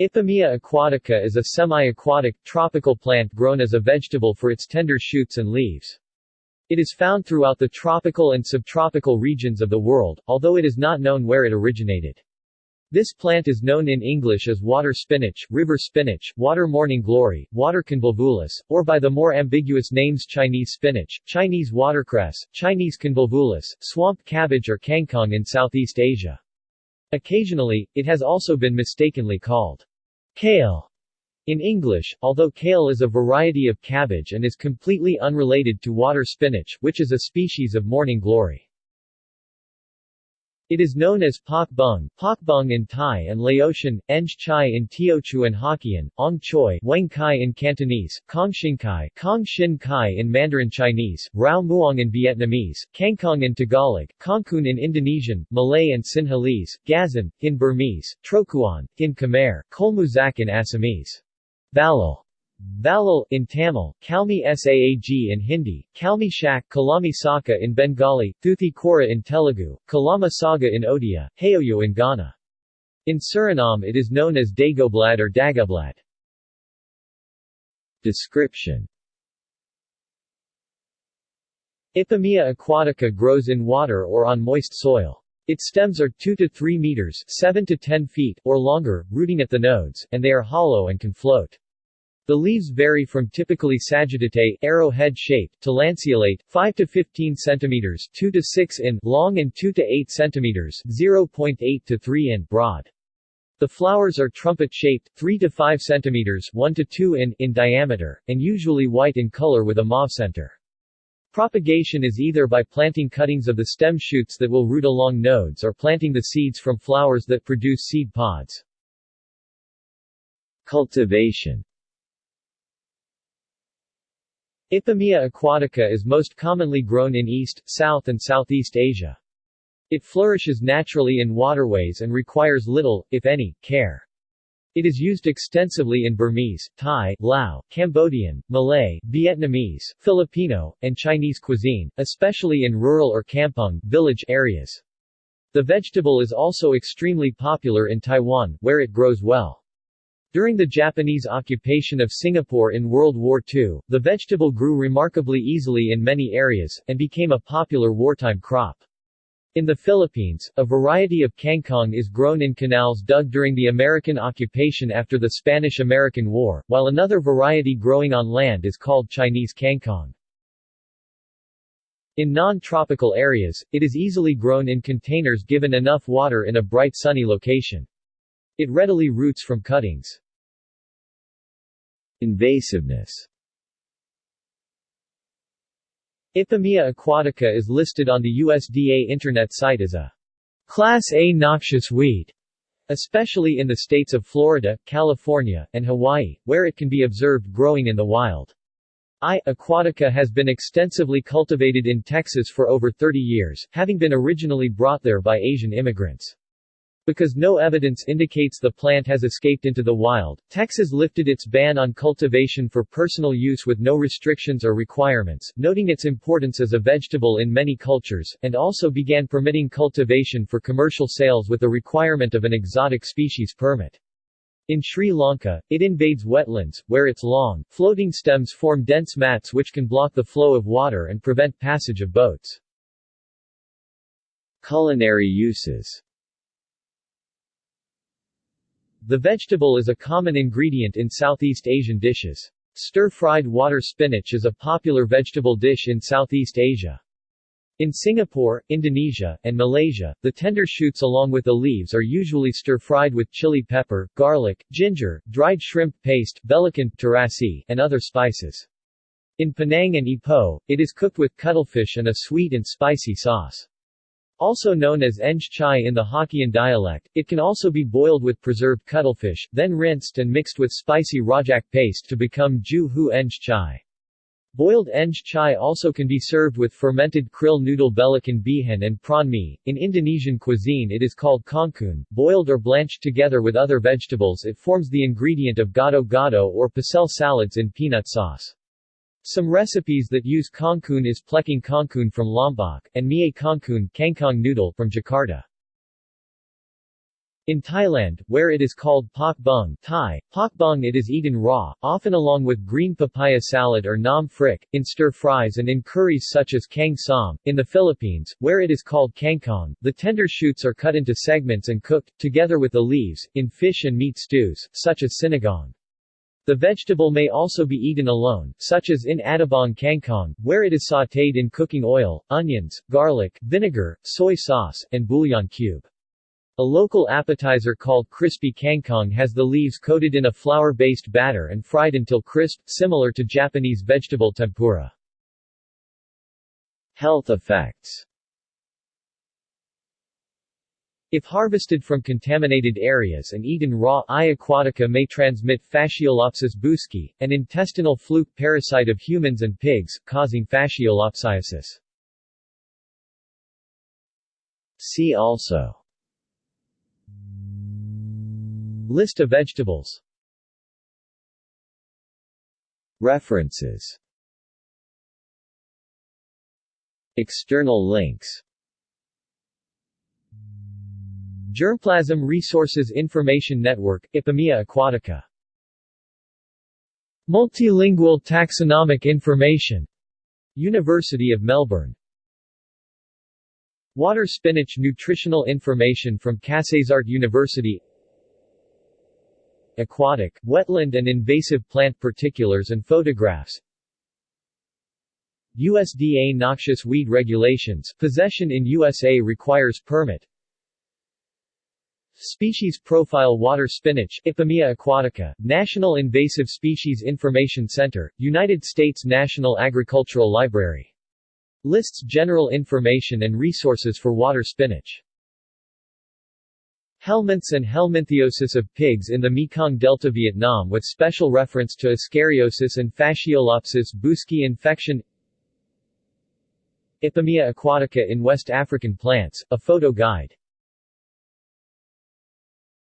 Ipomoea aquatica is a semi-aquatic, tropical plant grown as a vegetable for its tender shoots and leaves. It is found throughout the tropical and subtropical regions of the world, although it is not known where it originated. This plant is known in English as water spinach, river spinach, water morning glory, water convolvulus, or by the more ambiguous names Chinese spinach, Chinese watercress, Chinese convolvulus, swamp cabbage or kangkong in Southeast Asia. Occasionally, it has also been mistakenly called kale in English, although kale is a variety of cabbage and is completely unrelated to water spinach, which is a species of morning glory. It is known as Pak Bung, Pak Bung in Thai and Laotian, Eng Chai in Teochew and Hokkien, Ong Choi Wang Kai in Cantonese, Kong Shin Kai, Kong Shin Kai in Mandarin Chinese, Rao Muong in Vietnamese, Kangkong in Tagalog, Kongkun in Indonesian, Malay and Sinhalese, Gazan, in Burmese, Trokuan, in Khmer, Kolmuzak in Assamese. Balal Balal in Tamil, Kalmi Saag in Hindi, Kalmi Shak Kalami Saka in Bengali, Thuthi Kora in Telugu, Kalama Saga in Odia, Hayoyo in Ghana. In Suriname it is known as Dagoblad or Dagablad. Description Ipomoea aquatica grows in water or on moist soil. Its stems are 2 to 3 meters 7 to 10 feet or longer, rooting at the nodes, and they are hollow and can float. The leaves vary from typically sagittate arrow-head-shaped to lanceolate 5 to 15 centimeters 2 to 6 in long and 2 to 8 centimeters 0.8 to 3 in broad. The flowers are trumpet-shaped 3 to 5 centimeters 1 to 2 in in diameter and usually white in color with a mauve center. Propagation is either by planting cuttings of the stem shoots that will root along nodes or planting the seeds from flowers that produce seed pods. Cultivation Ipomoea aquatica is most commonly grown in East, South and Southeast Asia. It flourishes naturally in waterways and requires little, if any, care. It is used extensively in Burmese, Thai, Lao, Cambodian, Malay, Vietnamese, Filipino, and Chinese cuisine, especially in rural or kampung village areas. The vegetable is also extremely popular in Taiwan, where it grows well. During the Japanese occupation of Singapore in World War II, the vegetable grew remarkably easily in many areas, and became a popular wartime crop. In the Philippines, a variety of kangkong is grown in canals dug during the American occupation after the Spanish-American War, while another variety growing on land is called Chinese kangkong. In non-tropical areas, it is easily grown in containers given enough water in a bright sunny location. It readily roots from cuttings. Invasiveness Ipomoea aquatica is listed on the USDA Internet site as a Class A noxious weed, especially in the states of Florida, California, and Hawaii, where it can be observed growing in the wild. I. aquatica has been extensively cultivated in Texas for over 30 years, having been originally brought there by Asian immigrants. Because no evidence indicates the plant has escaped into the wild, Texas lifted its ban on cultivation for personal use with no restrictions or requirements, noting its importance as a vegetable in many cultures, and also began permitting cultivation for commercial sales with the requirement of an exotic species permit. In Sri Lanka, it invades wetlands, where its long, floating stems form dense mats which can block the flow of water and prevent passage of boats. Culinary uses the vegetable is a common ingredient in Southeast Asian dishes. Stir-fried water spinach is a popular vegetable dish in Southeast Asia. In Singapore, Indonesia, and Malaysia, the tender shoots along with the leaves are usually stir-fried with chili pepper, garlic, ginger, dried shrimp paste, belacan, terasi, and other spices. In Penang and Ipoh, it is cooked with cuttlefish and a sweet and spicy sauce. Also known as Eng chai in the Hokkien dialect, it can also be boiled with preserved cuttlefish, then rinsed and mixed with spicy rojak paste to become ju hu Eng chai. Boiled Eng chai also can be served with fermented krill noodle belacan bihan and prawn mee. In Indonesian cuisine it is called kangkung. Boiled or blanched together with other vegetables it forms the ingredient of gado-gado or pecel salads in peanut sauce. Some recipes that use kangkung is plecing kangkung from Lombok, and mie kangkung kangkong noodle from Jakarta. In Thailand, where it is called pak bung Thai, pak bung it is eaten raw, often along with green papaya salad or nam phrik, in stir-fries and in curries such as kang som. In the Philippines, where it is called kangkong, the tender shoots are cut into segments and cooked, together with the leaves, in fish and meat stews, such as sinigang. The vegetable may also be eaten alone, such as in adobong kangkong, where it is sautéed in cooking oil, onions, garlic, vinegar, soy sauce, and bouillon cube. A local appetizer called crispy kangkong has the leaves coated in a flour-based batter and fried until crisp, similar to Japanese vegetable tempura. Health effects If harvested from contaminated areas and eaten raw, I. aquatica may transmit Fasciolopsis buski, an intestinal fluke parasite of humans and pigs, causing fasciolopsiasis. See also List of vegetables References External links Germplasm Resources Information Network, Ipomoea aquatica. Multilingual Taxonomic Information University of Melbourne. Water spinach Nutritional information from Kasetsart University. Aquatic, wetland and invasive plant particulars and photographs. USDA Noxious Weed Regulations possession in USA requires permit Species Profile Water Spinach Ipomoea aquatica, National Invasive Species Information Center, United States National Agricultural Library. Lists general information and resources for water spinach. Helminths and helminthiosis of pigs in the Mekong Delta Vietnam with special reference to ascariosis and Fasciolopsis buski infection Ipomoea aquatica in West African plants, a photo guide